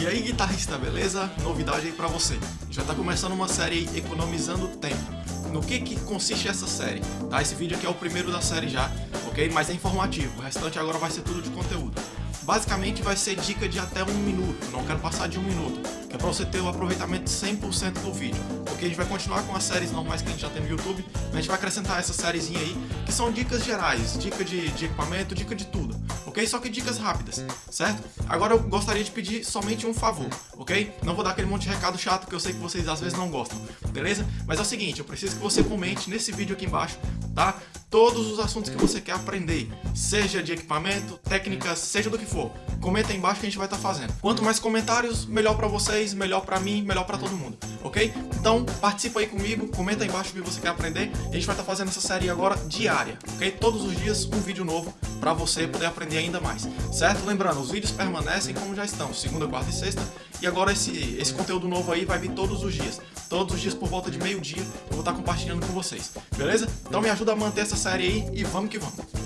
E aí guitarrista, beleza? Novidade aí pra você. Já tá começando uma série Economizando Tempo. No que que consiste essa série? Tá? Esse vídeo aqui é o primeiro da série já, ok? Mas é informativo, o restante agora vai ser tudo de conteúdo. Basicamente vai ser dica de até um minuto, não quero passar de um minuto, que é pra você ter o aproveitamento de 100% do vídeo. Ok? A gente vai continuar com as séries normais que a gente já tem no YouTube, mas a gente vai acrescentar essa sériezinha aí, que são dicas gerais, dica de, de equipamento, dica de tudo, ok? Só que dicas rápidas, certo? Agora eu gostaria de pedir somente um favor, ok? Não vou dar aquele monte de recado chato que eu sei que vocês às vezes não gostam, beleza? Mas é o seguinte, eu preciso que você comente nesse vídeo aqui embaixo, tá? Todos os assuntos que você quer aprender, seja de equipamento, técnicas, seja do que for. Comenta aí embaixo que a gente vai estar tá fazendo. Quanto mais comentários, melhor para vocês, melhor para mim, melhor para todo mundo, ok? Então participa aí comigo, comenta aí embaixo o que você quer aprender. A gente vai estar tá fazendo essa série agora diária, ok? Todos os dias um vídeo novo para você poder aprender ainda mais, certo? Lembrando, os vídeos permanecem como já estão, segunda, quarta e sexta. E agora esse, esse conteúdo novo aí vai vir todos os dias. Todos os dias por volta de meio dia eu vou estar compartilhando com vocês, beleza? Então me ajuda a manter essa série aí e vamos que vamos.